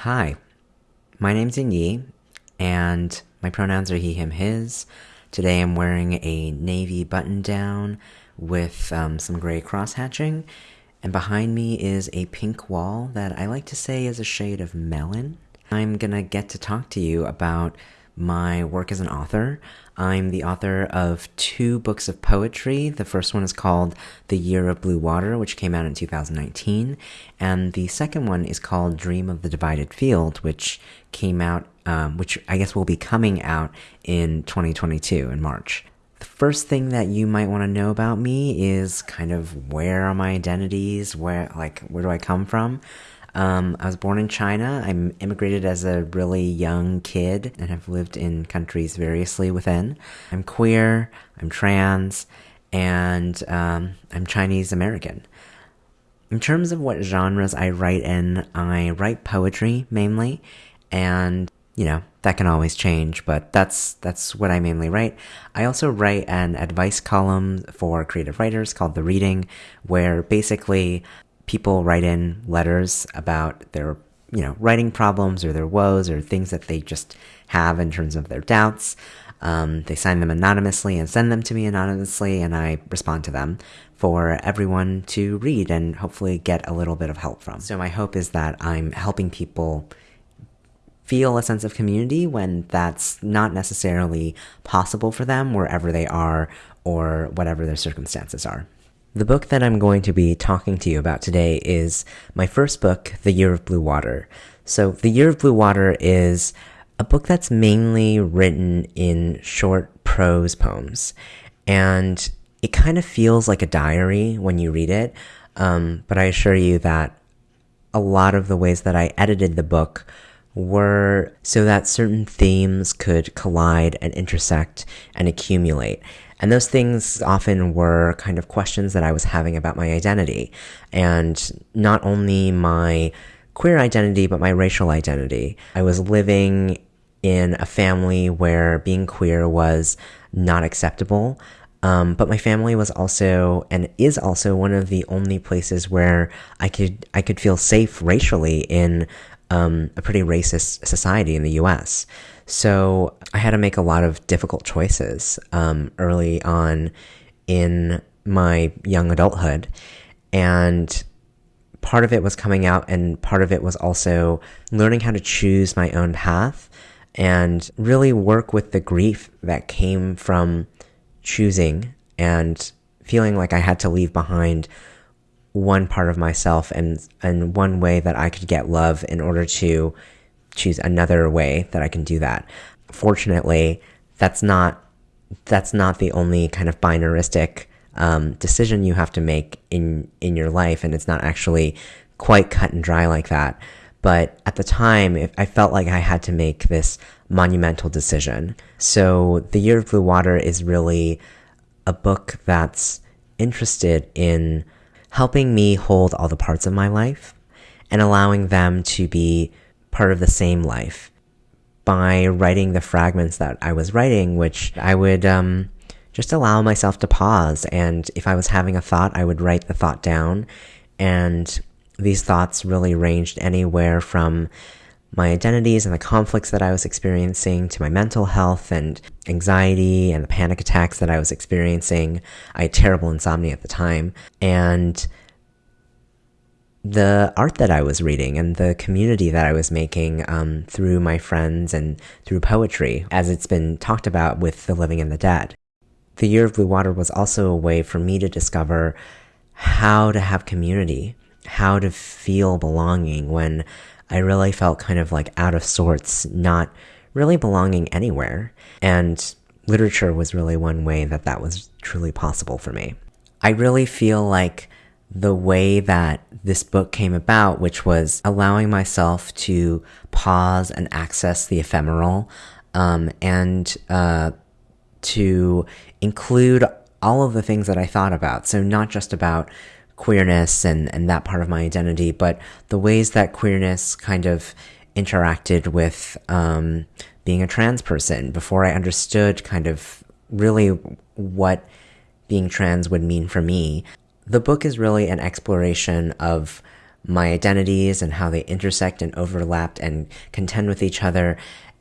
Hi, my name's Yi, and my pronouns are he, him, his. Today I'm wearing a navy button down with um, some gray cross hatching, and behind me is a pink wall that I like to say is a shade of melon. I'm gonna get to talk to you about my work as an author. I'm the author of two books of poetry. The first one is called The Year of Blue Water, which came out in 2019. And the second one is called Dream of the Divided Field, which came out, um, which I guess will be coming out in 2022 in March. The first thing that you might want to know about me is kind of where are my identities, where, like, where do I come from? Um, I was born in China. I immigrated as a really young kid and have lived in countries variously within. I'm queer, I'm trans, and um, I'm Chinese American. In terms of what genres I write in, I write poetry mainly, and you know that can always change, but that's that's what I mainly write. I also write an advice column for creative writers called The Reading, where basically people write in letters about their you know writing problems or their woes or things that they just have in terms of their doubts. Um, they sign them anonymously and send them to me anonymously and i respond to them for everyone to read and hopefully get a little bit of help from. So my hope is that i'm helping people feel a sense of community when that's not necessarily possible for them wherever they are or whatever their circumstances are the book that I'm going to be talking to you about today is my first book, The Year of Blue Water. So, The Year of Blue Water is a book that's mainly written in short prose poems. And it kind of feels like a diary when you read it. Um, but I assure you that a lot of the ways that I edited the book were so that certain themes could collide and intersect and accumulate. And those things often were kind of questions that I was having about my identity. And not only my queer identity, but my racial identity. I was living in a family where being queer was not acceptable. Um, but my family was also and is also one of the only places where I could I could feel safe racially in um, a pretty racist society in the U.S. So I had to make a lot of difficult choices um, early on in my young adulthood. And part of it was coming out, and part of it was also learning how to choose my own path and really work with the grief that came from choosing and feeling like I had to leave behind one part of myself and and one way that I could get love in order to choose another way that I can do that. Fortunately, that's not that's not the only kind of binaristic um, decision you have to make in in your life, and it's not actually quite cut and dry like that. But at the time, I felt like I had to make this monumental decision. So, The Year of Blue Water is really a book that's interested in helping me hold all the parts of my life and allowing them to be part of the same life by writing the fragments that I was writing, which I would um, just allow myself to pause. And if I was having a thought, I would write the thought down. And these thoughts really ranged anywhere from my identities and the conflicts that I was experiencing to my mental health and anxiety and the panic attacks that I was experiencing. I had terrible insomnia at the time. And the art that I was reading and the community that I was making um, through my friends and through poetry, as it's been talked about with The Living and the Dead. The Year of Blue Water was also a way for me to discover how to have community, how to feel belonging when I really felt kind of like out of sorts, not really belonging anywhere. And literature was really one way that that was truly possible for me. I really feel like the way that this book came about, which was allowing myself to pause and access the ephemeral, um, and uh, to include all of the things that I thought about. So, not just about queerness and, and that part of my identity, but the ways that queerness kind of interacted with um, being a trans person before I understood kind of really what being trans would mean for me the book is really an exploration of my identities and how they intersect and overlapped and contend with each other,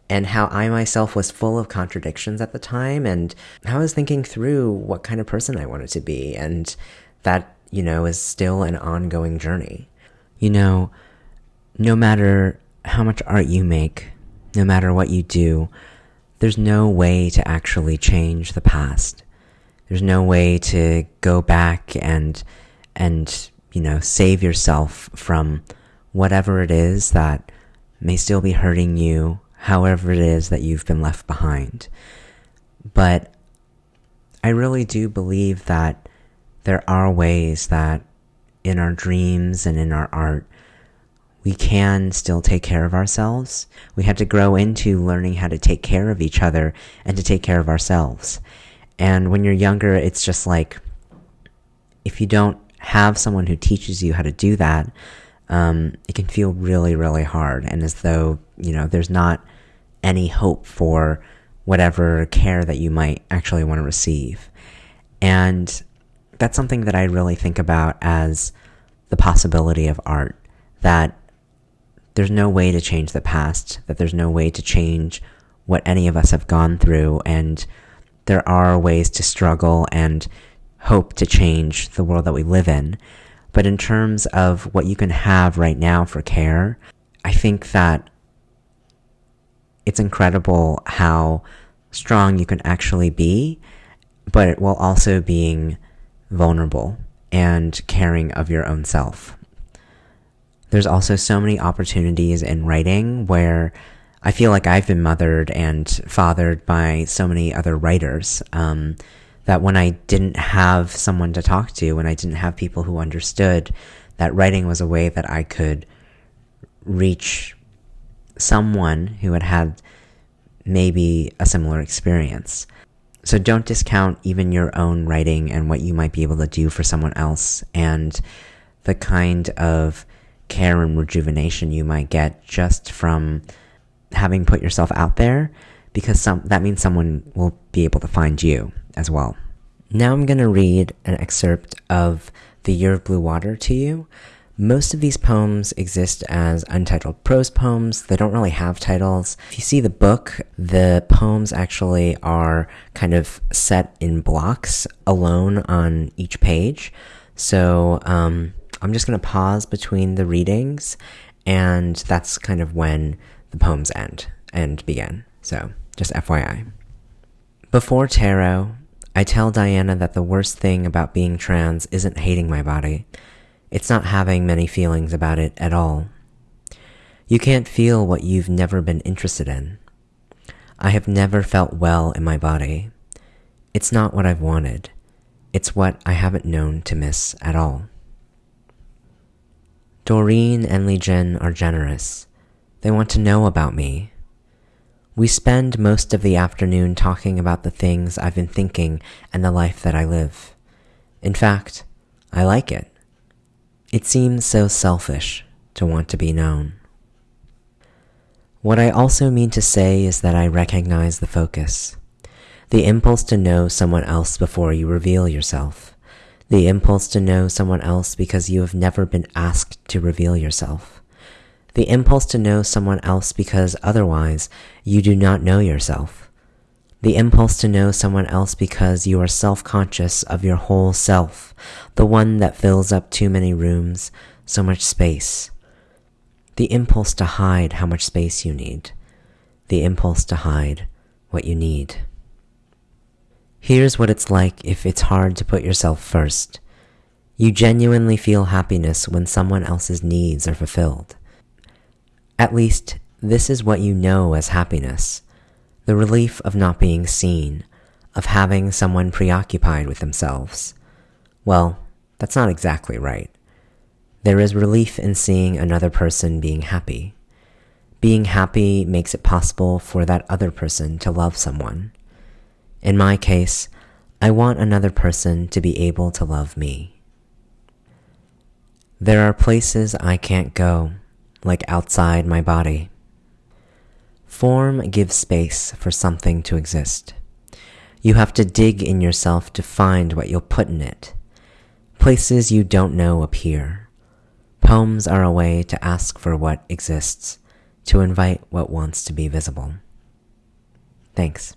and how I myself was full of contradictions at the time, and how I was thinking through what kind of person I wanted to be, and that, you know, is still an ongoing journey. You know, no matter how much art you make, no matter what you do, there's no way to actually change the past. There's no way to go back and, and, you know, save yourself from whatever it is that may still be hurting you, however it is that you've been left behind. But I really do believe that there are ways that in our dreams and in our art, we can still take care of ourselves. We have to grow into learning how to take care of each other and to take care of ourselves. And when you're younger, it's just like if you don't have someone who teaches you how to do that, um, it can feel really, really hard. And as though, you know, there's not any hope for whatever care that you might actually want to receive. And that's something that I really think about as the possibility of art. That there's no way to change the past, that there's no way to change what any of us have gone through, and there are ways to struggle and hope to change the world that we live in. But in terms of what you can have right now for care, I think that it's incredible how strong you can actually be, but while also being vulnerable and caring of your own self. There's also so many opportunities in writing where I feel like I've been mothered and fathered by so many other writers um, that when I didn't have someone to talk to, when I didn't have people who understood, that writing was a way that I could reach someone who had had maybe a similar experience. So don't discount even your own writing and what you might be able to do for someone else and the kind of care and rejuvenation you might get just from having put yourself out there because some that means someone will be able to find you as well. Now I'm going to read an excerpt of The Year of Blue Water to you. Most of these poems exist as untitled prose poems. They don't really have titles. If you see the book, the poems actually are kind of set in blocks alone on each page. So um, I'm just going to pause between the readings, and that's kind of when the poems end and begin. So, just FYI. Before tarot, I tell Diana that the worst thing about being trans isn't hating my body. It's not having many feelings about it at all. You can't feel what you've never been interested in. I have never felt well in my body. It's not what I've wanted. It's what I haven't known to miss at all. Doreen and Li Jin are generous. They want to know about me. We spend most of the afternoon talking about the things I've been thinking and the life that I live. In fact, I like it. It seems so selfish to want to be known. What I also mean to say is that I recognize the focus, the impulse to know someone else before you reveal yourself the impulse to know someone else because you have never been asked to reveal yourself, the impulse to know someone else because otherwise you do not know yourself, the impulse to know someone else because you are self-conscious of your whole self, the one that fills up too many rooms, so much space, the impulse to hide how much space you need, the impulse to hide what you need. Here's what it's like if it's hard to put yourself first. You genuinely feel happiness when someone else's needs are fulfilled. At least, this is what you know as happiness. The relief of not being seen, of having someone preoccupied with themselves. Well, that's not exactly right. There is relief in seeing another person being happy. Being happy makes it possible for that other person to love someone. In my case, I want another person to be able to love me. There are places I can't go, like outside my body. Form gives space for something to exist. You have to dig in yourself to find what you'll put in it. Places you don't know appear. Poems are a way to ask for what exists, to invite what wants to be visible. Thanks.